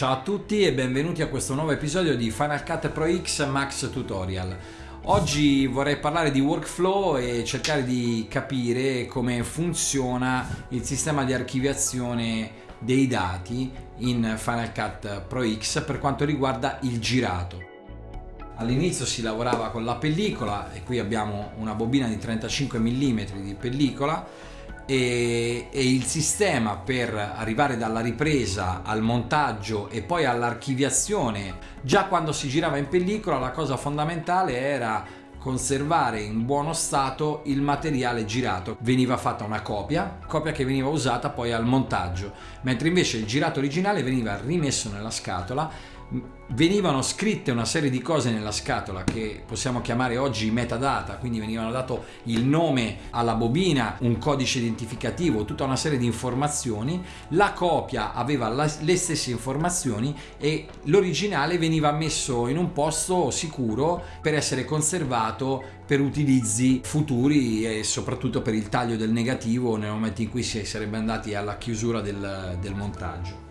Ciao a tutti e benvenuti a questo nuovo episodio di Final Cut Pro X Max Tutorial. Oggi vorrei parlare di workflow e cercare di capire come funziona il sistema di archiviazione dei dati in Final Cut Pro X per quanto riguarda il girato. All'inizio si lavorava con la pellicola e qui abbiamo una bobina di 35 mm di pellicola e, e, il sistema per arrivare dalla ripresa al montaggio e poi all'archiviazione già quando si girava in pellicola la cosa fondamentale era conservare in buono stato il materiale girato. Veniva fatta una copia copia che veniva usata poi al montaggio mentre invece il girato originale veniva rimesso nella scatola venivano scritte una serie di cose nella scatola che possiamo chiamare oggi metadata, quindi venivano dato il nome alla bobina, un codice identificativo, tutta una serie di informazioni, la copia aveva le stesse informazioni e l'originale veniva messo in un posto sicuro per essere conservato per utilizzi futuri e soprattutto per il taglio del negativo nel momento in cui si sarebbe andati alla chiusura del, del montaggio.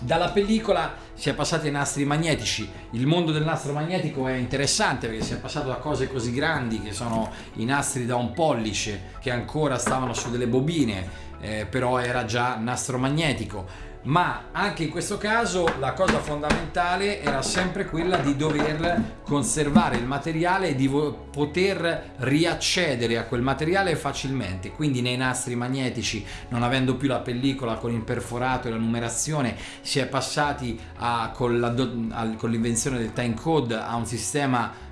Dalla pellicola si è passati ai nastri magnetici. Il mondo del nastro magnetico è interessante perché si è passato da cose così grandi che sono i nastri da un pollice che ancora stavano su delle bobine, eh, però era già nastro magnetico ma anche in questo caso la cosa fondamentale era sempre quella di dover conservare il materiale e di poter riaccedere a quel materiale facilmente. Quindi nei nastri magnetici non avendo più la pellicola con il perforato e la numerazione si è passati a, con l'invenzione del time code a un sistema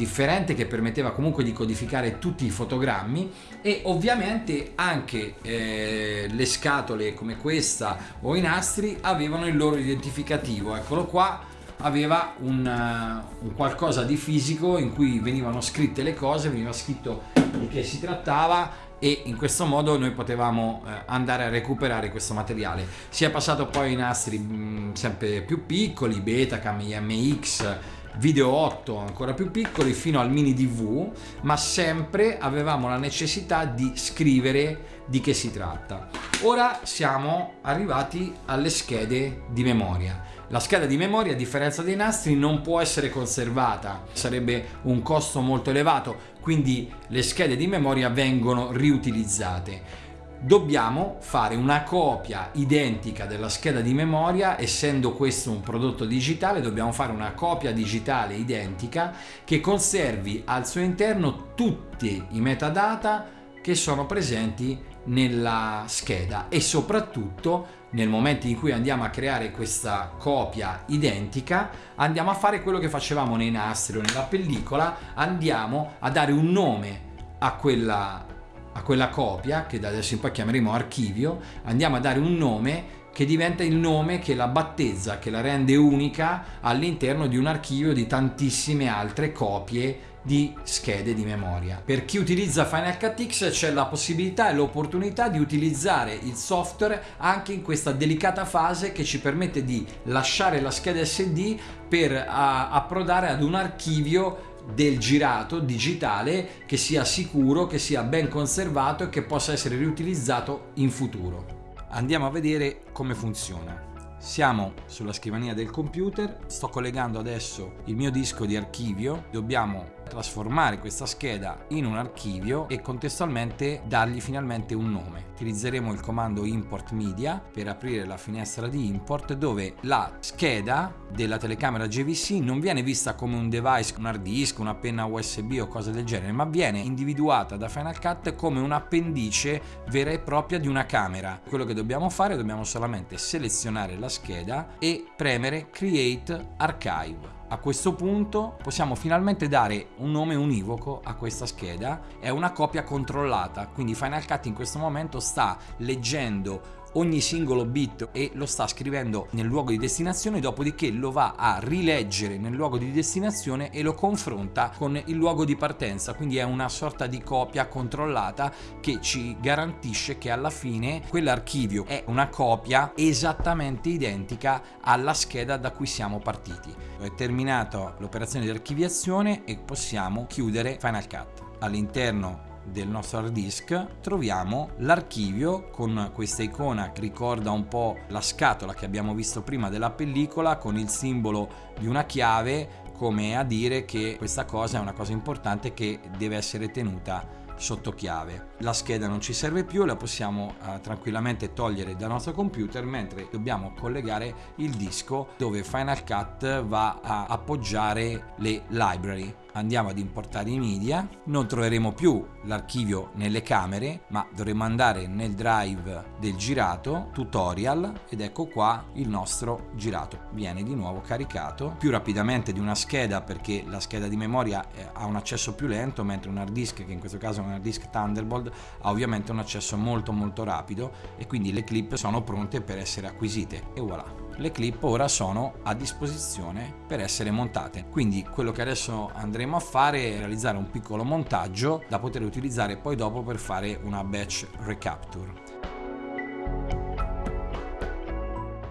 differente che permetteva comunque di codificare tutti i fotogrammi e ovviamente anche eh, le scatole come questa o i nastri avevano il loro identificativo eccolo qua aveva un, uh, un, qualcosa di fisico in cui venivano scritte le cose, veniva scritto di che si trattava e in questo modo noi potevamo uh, andare a recuperare questo materiale. Si è passato poi ai nastri mm, sempre più piccoli, Betacam, IMX, video 8 ancora più piccoli fino al mini DV ma sempre avevamo la necessità di scrivere di che si tratta. Ora siamo arrivati alle schede di memoria. La scheda di memoria a differenza dei nastri non può essere conservata. Sarebbe un costo molto elevato quindi le schede di memoria vengono riutilizzate dobbiamo fare una copia identica della scheda di memoria essendo questo un prodotto digitale dobbiamo fare una copia digitale identica che conservi al suo interno tutti i metadata che sono presenti nella scheda e soprattutto nel momento in cui andiamo a creare questa copia identica andiamo a fare quello che facevamo nei nastri o nella pellicola andiamo a dare un nome a quella a quella copia, che da adesso in poi chiameremo archivio, andiamo a dare un nome che diventa il nome che la battezza, che la rende unica all'interno di un archivio di tantissime altre copie di schede di memoria. Per chi utilizza Final Cut X c'è la possibilità e l'opportunità di utilizzare il software anche in questa delicata fase che ci permette di lasciare la scheda SD per approdare ad un archivio del girato digitale che sia sicuro, che sia ben conservato e che possa essere riutilizzato in futuro. Andiamo a vedere come funziona. Siamo sulla scrivania del computer, sto collegando adesso il mio disco di archivio, dobbiamo trasformare questa scheda in un archivio e contestualmente dargli finalmente un nome. Utilizzeremo il comando import media per aprire la finestra di import dove la scheda della telecamera JVC non viene vista come un device, un hard disk, una penna USB o cose del genere, ma viene individuata da Final Cut come un'appendice vera e propria di una camera. Quello che dobbiamo fare dobbiamo solamente selezionare la scheda e premere Create Archive. A questo punto possiamo finalmente dare un nome univoco a questa scheda, è una copia controllata, quindi Final Cut in questo momento sta leggendo ogni singolo bit e lo sta scrivendo nel luogo di destinazione dopodiché lo va a rileggere nel luogo di destinazione e lo confronta con il luogo di partenza. Quindi è una sorta di copia controllata che ci garantisce che alla fine quell'archivio è una copia esattamente identica alla scheda da cui siamo partiti. È terminata l'operazione di archiviazione e possiamo chiudere Final Cut. All'interno del nostro hard disk troviamo l'archivio con questa icona che ricorda un po' la scatola che abbiamo visto prima della pellicola con il simbolo di una chiave come a dire che questa cosa è una cosa importante che deve essere tenuta sotto chiave. La scheda non ci serve più, la possiamo uh, tranquillamente togliere dal nostro computer mentre dobbiamo collegare il disco dove Final Cut va a appoggiare le library andiamo ad importare i media, non troveremo più l'archivio nelle camere, ma dovremo andare nel drive del girato, tutorial, ed ecco qua il nostro girato. Viene di nuovo caricato più rapidamente di una scheda perché la scheda di memoria eh, ha un accesso più lento, mentre un hard disk, che in questo caso è un disk Thunderbolt, ha ovviamente un accesso molto molto rapido e quindi le clip sono pronte per essere acquisite. E voilà! le clip ora sono a disposizione per essere montate. Quindi quello che adesso andremo a fare è realizzare un piccolo montaggio da poter utilizzare poi dopo per fare una batch recapture.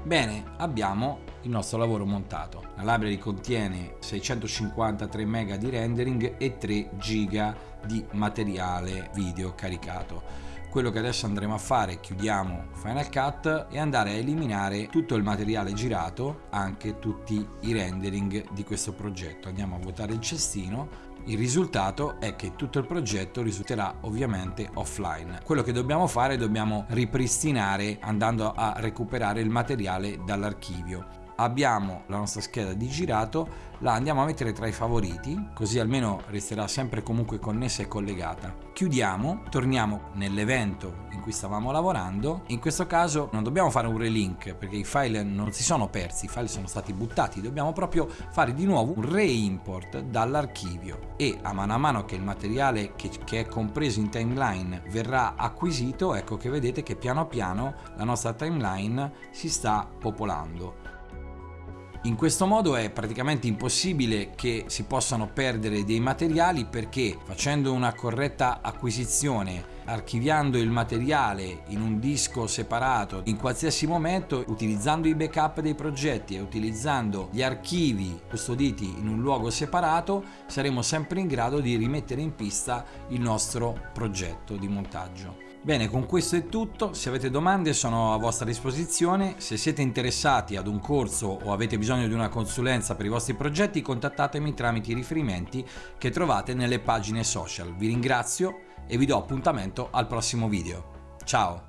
Bene, abbiamo il nostro lavoro montato. La library contiene 653 MB di rendering e 3 GB di materiale video caricato quello che adesso andremo a fare chiudiamo Final Cut e andare a eliminare tutto il materiale girato anche tutti i rendering di questo progetto andiamo a vuotare il cestino il risultato è che tutto il progetto risulterà ovviamente offline. Quello che dobbiamo fare è dobbiamo ripristinare andando a recuperare il materiale dall'archivio abbiamo la nostra scheda di girato, la andiamo a mettere tra i favoriti, così almeno resterà sempre comunque connessa e collegata. Chiudiamo, torniamo nell'evento in cui stavamo lavorando, in questo caso non dobbiamo fare un relink perché i file non si sono persi, i file sono stati buttati, dobbiamo proprio fare di nuovo un reimport dall'archivio e a mano a mano che il materiale che, che è compreso in timeline verrà acquisito, ecco che vedete che piano piano la nostra timeline si sta popolando. In questo modo è praticamente impossibile che si possano perdere dei materiali perché facendo una corretta acquisizione archiviando il materiale in un disco separato in qualsiasi momento utilizzando i backup dei progetti e utilizzando gli archivi custoditi in un luogo separato saremo sempre in grado di rimettere in pista il nostro progetto di montaggio. Bene, con questo è tutto, se avete domande sono a vostra disposizione, se siete interessati ad un corso o avete bisogno di una consulenza per i vostri progetti contattatemi tramite i riferimenti che trovate nelle pagine social. Vi ringrazio e vi do appuntamento al prossimo video. Ciao!